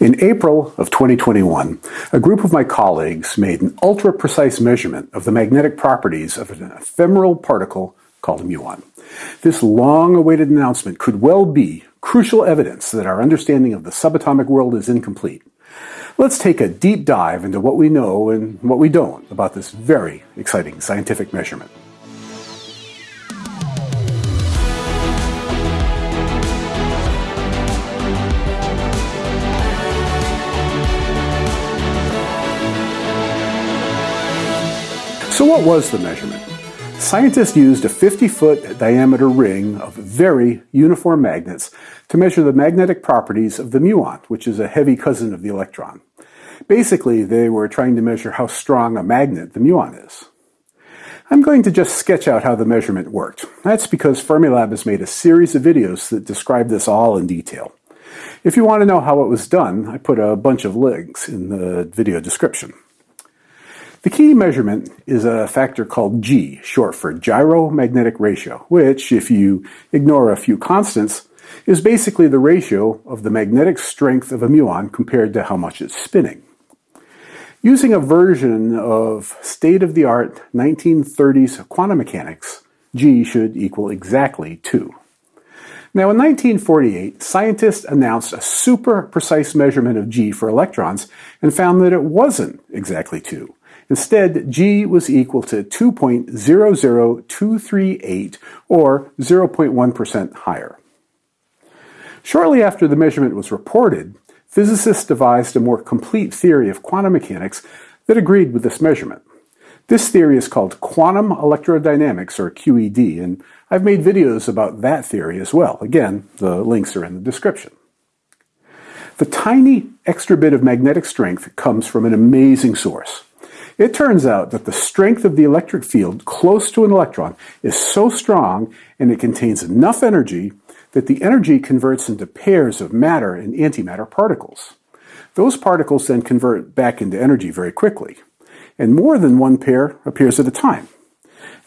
In April of 2021, a group of my colleagues made an ultra-precise measurement of the magnetic properties of an ephemeral particle called a muon. This long-awaited announcement could well be crucial evidence that our understanding of the subatomic world is incomplete. Let's take a deep dive into what we know and what we don't about this very exciting scientific measurement. So what was the measurement? Scientists used a 50-foot diameter ring of very uniform magnets to measure the magnetic properties of the muon, which is a heavy cousin of the electron. Basically, they were trying to measure how strong a magnet the muon is. I'm going to just sketch out how the measurement worked. That's because Fermilab has made a series of videos that describe this all in detail. If you want to know how it was done, I put a bunch of links in the video description. The key measurement is a factor called G, short for gyromagnetic ratio, which, if you ignore a few constants, is basically the ratio of the magnetic strength of a muon compared to how much it's spinning. Using a version of state-of-the-art 1930s quantum mechanics, G should equal exactly 2. Now, in 1948, scientists announced a super precise measurement of G for electrons and found that it wasn't exactly 2. Instead, G was equal to 2.00238 or 0.1% higher. Shortly after the measurement was reported, physicists devised a more complete theory of quantum mechanics that agreed with this measurement. This theory is called quantum electrodynamics, or QED, and I've made videos about that theory as well. Again, the links are in the description. The tiny extra bit of magnetic strength comes from an amazing source. It turns out that the strength of the electric field close to an electron is so strong and it contains enough energy that the energy converts into pairs of matter and antimatter particles. Those particles then convert back into energy very quickly, and more than one pair appears at a time.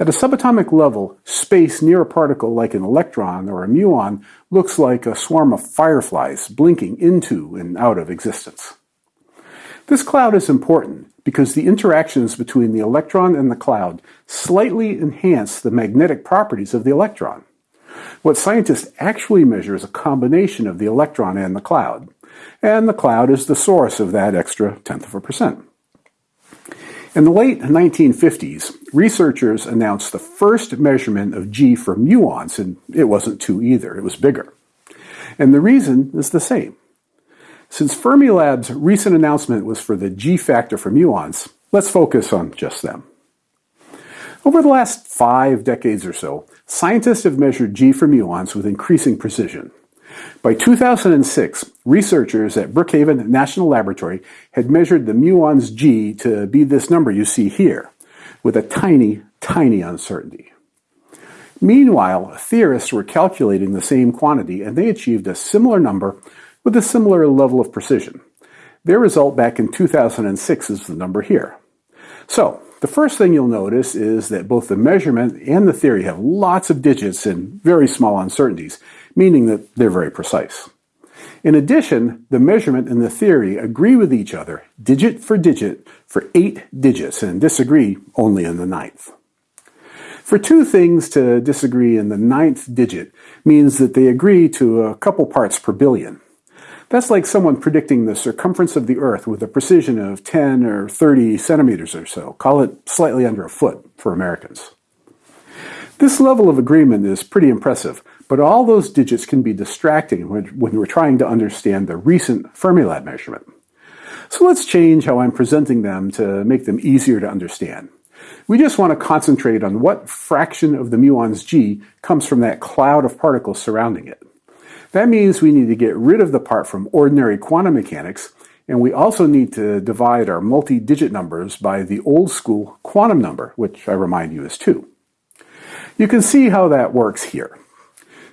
At a subatomic level, space near a particle like an electron or a muon looks like a swarm of fireflies blinking into and out of existence. This cloud is important because the interactions between the electron and the cloud slightly enhance the magnetic properties of the electron. What scientists actually measure is a combination of the electron and the cloud, and the cloud is the source of that extra tenth of a percent. In the late 1950s, researchers announced the first measurement of G for muons, and it wasn't 2 either, it was bigger. And the reason is the same. Since Fermilab's recent announcement was for the G factor for muons, let's focus on just them. Over the last five decades or so, scientists have measured G for muons with increasing precision. By 2006, researchers at Brookhaven National Laboratory had measured the muon's G to be this number you see here, with a tiny, tiny uncertainty. Meanwhile, theorists were calculating the same quantity and they achieved a similar number with a similar level of precision. Their result back in 2006 is the number here. So, the first thing you'll notice is that both the measurement and the theory have lots of digits and very small uncertainties, meaning that they're very precise. In addition, the measurement and the theory agree with each other, digit for digit, for eight digits, and disagree only in the ninth. For two things to disagree in the ninth digit means that they agree to a couple parts per billion. That's like someone predicting the circumference of the Earth with a precision of 10 or 30 centimeters or so. Call it slightly under a foot for Americans. This level of agreement is pretty impressive, but all those digits can be distracting when we're trying to understand the recent Fermilab measurement. So let's change how I'm presenting them to make them easier to understand. We just want to concentrate on what fraction of the muon's g comes from that cloud of particles surrounding it. That means we need to get rid of the part from ordinary quantum mechanics, and we also need to divide our multi-digit numbers by the old school quantum number, which I remind you is 2. You can see how that works here.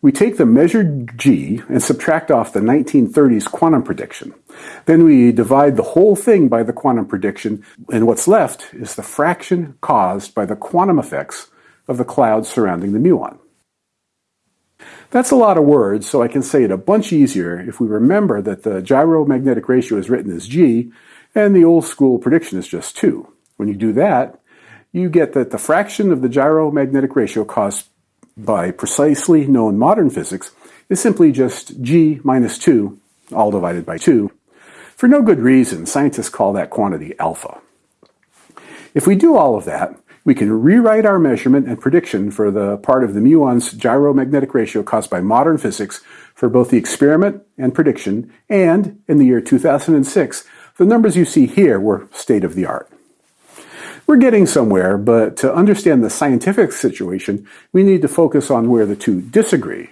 We take the measured g and subtract off the 1930s quantum prediction. Then we divide the whole thing by the quantum prediction, and what's left is the fraction caused by the quantum effects of the clouds surrounding the muon. That's a lot of words, so I can say it a bunch easier if we remember that the gyromagnetic ratio is written as g, and the old school prediction is just 2. When you do that, you get that the fraction of the gyromagnetic ratio caused by precisely known modern physics is simply just g minus 2, all divided by 2. For no good reason, scientists call that quantity alpha. If we do all of that, we can rewrite our measurement and prediction for the part of the muon's gyromagnetic ratio caused by modern physics for both the experiment and prediction, and in the year 2006, the numbers you see here were state of the art. We're getting somewhere, but to understand the scientific situation, we need to focus on where the two disagree.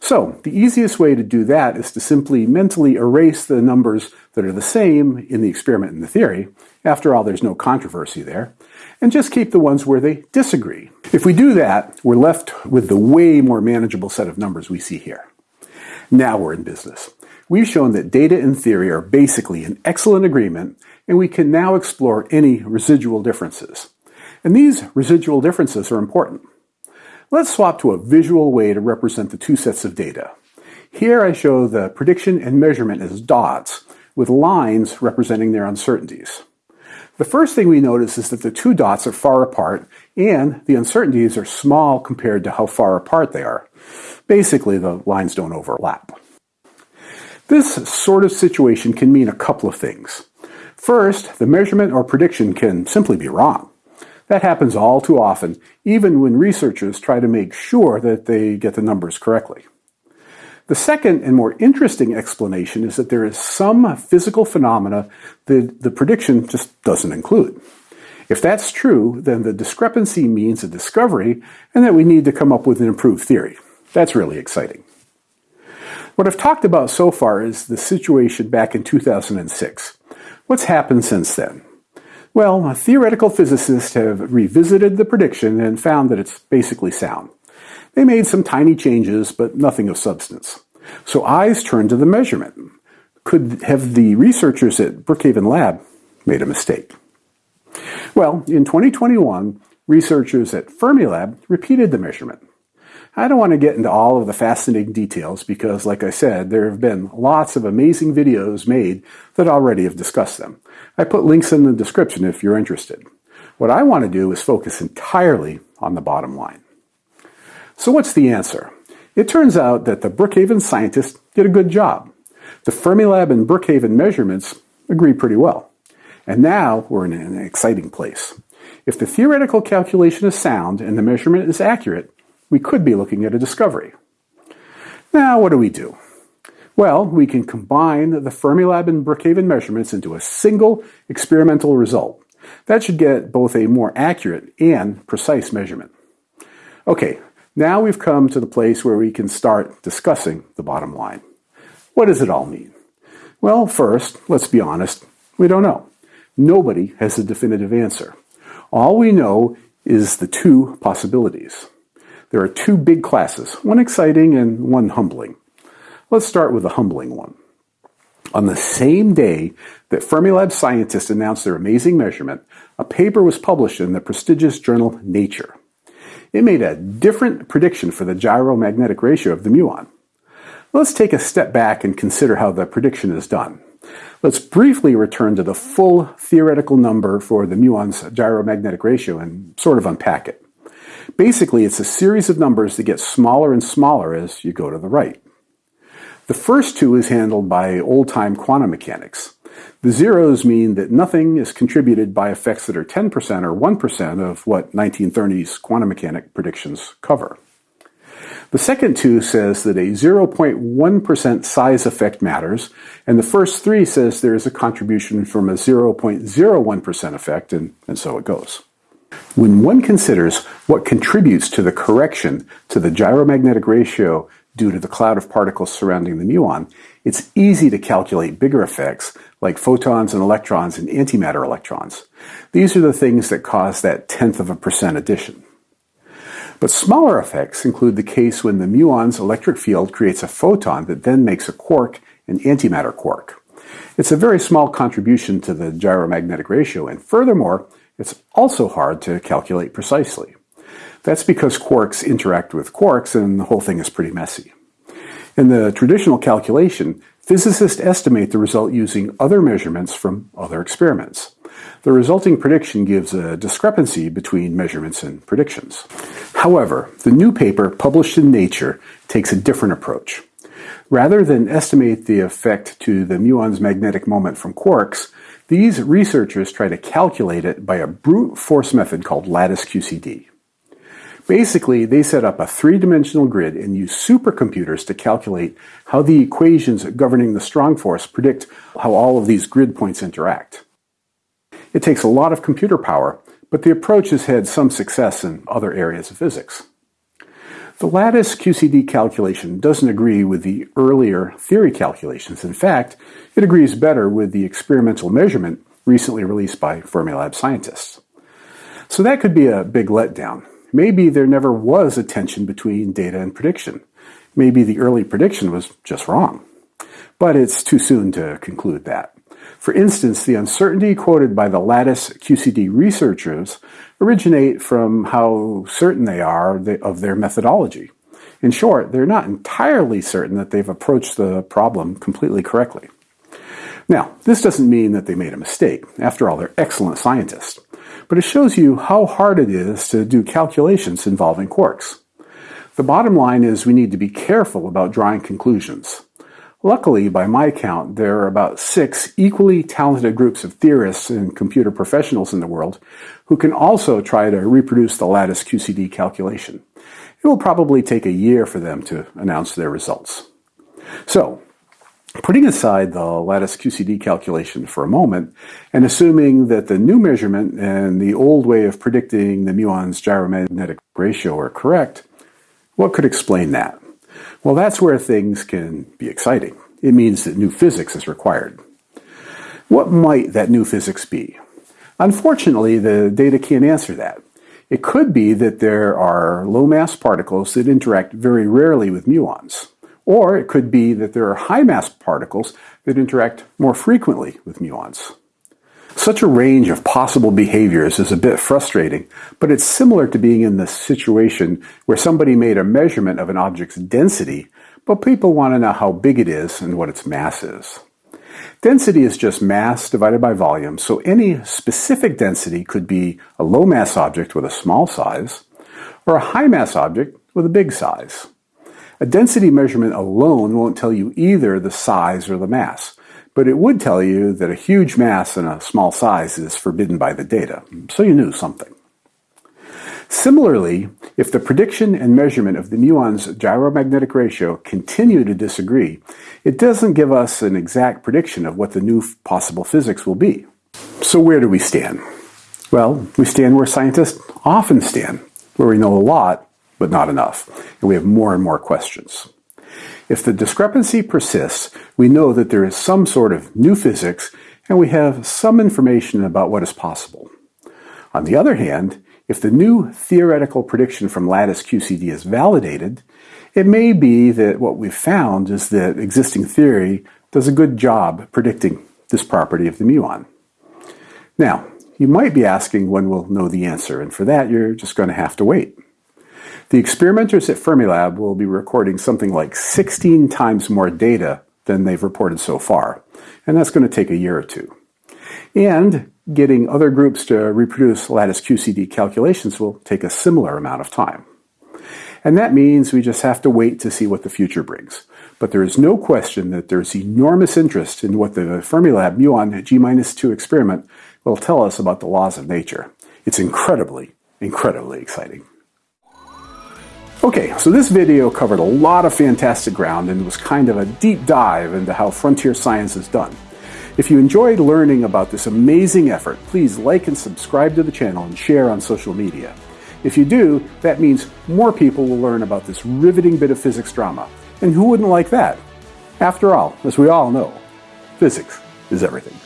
So, the easiest way to do that is to simply mentally erase the numbers that are the same in the experiment and the theory. After all, there's no controversy there. And just keep the ones where they disagree. If we do that, we're left with the way more manageable set of numbers we see here. Now we're in business. We've shown that data and theory are basically in excellent agreement, and we can now explore any residual differences. And these residual differences are important. Let's swap to a visual way to represent the two sets of data. Here I show the prediction and measurement as dots, with lines representing their uncertainties. The first thing we notice is that the two dots are far apart, and the uncertainties are small compared to how far apart they are. Basically, the lines don't overlap. This sort of situation can mean a couple of things. First, the measurement or prediction can simply be wrong. That happens all too often, even when researchers try to make sure that they get the numbers correctly. The second and more interesting explanation is that there is some physical phenomena that the prediction just doesn't include. If that's true, then the discrepancy means a discovery and that we need to come up with an improved theory. That's really exciting. What I've talked about so far is the situation back in 2006. What's happened since then? Well, theoretical physicists have revisited the prediction and found that it's basically sound. They made some tiny changes, but nothing of substance. So eyes turned to the measurement. Could have the researchers at Brookhaven Lab made a mistake? Well, in 2021, researchers at Fermilab repeated the measurement. I don't want to get into all of the fascinating details because, like I said, there have been lots of amazing videos made that already have discussed them. I put links in the description if you're interested. What I want to do is focus entirely on the bottom line. So what's the answer? It turns out that the Brookhaven scientists did a good job. The Fermilab and Brookhaven measurements agree pretty well. And now we're in an exciting place. If the theoretical calculation is sound and the measurement is accurate, we could be looking at a discovery. Now, what do we do? Well, we can combine the Fermilab and Brookhaven measurements into a single experimental result. That should get both a more accurate and precise measurement. Okay, now we've come to the place where we can start discussing the bottom line. What does it all mean? Well, first, let's be honest, we don't know. Nobody has a definitive answer. All we know is the two possibilities. There are two big classes, one exciting and one humbling. Let's start with the humbling one. On the same day that Fermilab scientists announced their amazing measurement, a paper was published in the prestigious journal Nature. It made a different prediction for the gyromagnetic ratio of the muon. Let's take a step back and consider how the prediction is done. Let's briefly return to the full theoretical number for the muon's gyromagnetic ratio and sort of unpack it. Basically, it's a series of numbers that get smaller and smaller as you go to the right. The first two is handled by old-time quantum mechanics. The zeros mean that nothing is contributed by effects that are 10% or 1% of what 1930s quantum mechanic predictions cover. The second two says that a 0.1% size effect matters, and the first three says there is a contribution from a 0.01% effect, and, and so it goes. When one considers what contributes to the correction to the gyromagnetic ratio due to the cloud of particles surrounding the muon, it's easy to calculate bigger effects like photons and electrons and antimatter electrons. These are the things that cause that tenth of a percent addition. But smaller effects include the case when the muon's electric field creates a photon that then makes a quark an antimatter quark. It's a very small contribution to the gyromagnetic ratio, and furthermore, it's also hard to calculate precisely. That's because quarks interact with quarks and the whole thing is pretty messy. In the traditional calculation, physicists estimate the result using other measurements from other experiments. The resulting prediction gives a discrepancy between measurements and predictions. However, the new paper published in Nature takes a different approach. Rather than estimate the effect to the muon's magnetic moment from quarks, these researchers try to calculate it by a brute force method called lattice QCD. Basically, they set up a three-dimensional grid and use supercomputers to calculate how the equations governing the strong force predict how all of these grid points interact. It takes a lot of computer power, but the approach has had some success in other areas of physics. The lattice QCD calculation doesn't agree with the earlier theory calculations. In fact, it agrees better with the experimental measurement recently released by Fermilab scientists. So that could be a big letdown. Maybe there never was a tension between data and prediction. Maybe the early prediction was just wrong. But it's too soon to conclude that. For instance, the uncertainty quoted by the lattice QCD researchers originate from how certain they are of their methodology. In short, they're not entirely certain that they've approached the problem completely correctly. Now, this doesn't mean that they made a mistake. After all, they're excellent scientists. But it shows you how hard it is to do calculations involving quarks. The bottom line is we need to be careful about drawing conclusions. Luckily, by my count, there are about six equally talented groups of theorists and computer professionals in the world who can also try to reproduce the lattice QCD calculation. It will probably take a year for them to announce their results. So, putting aside the lattice QCD calculation for a moment, and assuming that the new measurement and the old way of predicting the muon's gyromagnetic ratio are correct, what could explain that? Well, that's where things can be exciting. It means that new physics is required. What might that new physics be? Unfortunately, the data can't answer that. It could be that there are low mass particles that interact very rarely with muons. Or it could be that there are high mass particles that interact more frequently with muons. Such a range of possible behaviors is a bit frustrating, but it's similar to being in the situation where somebody made a measurement of an object's density, but people want to know how big it is and what its mass is. Density is just mass divided by volume, so any specific density could be a low mass object with a small size, or a high mass object with a big size. A density measurement alone won't tell you either the size or the mass but it would tell you that a huge mass and a small size is forbidden by the data, so you knew something. Similarly, if the prediction and measurement of the muon's gyromagnetic ratio continue to disagree, it doesn't give us an exact prediction of what the new possible physics will be. So where do we stand? Well, we stand where scientists often stand, where we know a lot, but not enough, and we have more and more questions. If the discrepancy persists, we know that there is some sort of new physics and we have some information about what is possible. On the other hand, if the new theoretical prediction from lattice QCD is validated, it may be that what we've found is that existing theory does a good job predicting this property of the muon. Now, you might be asking when we'll know the answer, and for that you're just going to have to wait. The experimenters at Fermilab will be recording something like 16 times more data than they've reported so far, and that's going to take a year or two. And getting other groups to reproduce lattice QCD calculations will take a similar amount of time. And that means we just have to wait to see what the future brings. But there is no question that there's enormous interest in what the Fermilab muon G-2 experiment will tell us about the laws of nature. It's incredibly, incredibly exciting. Okay, so this video covered a lot of fantastic ground and was kind of a deep dive into how frontier science is done. If you enjoyed learning about this amazing effort, please like and subscribe to the channel and share on social media. If you do, that means more people will learn about this riveting bit of physics drama. And who wouldn't like that? After all, as we all know, physics is everything.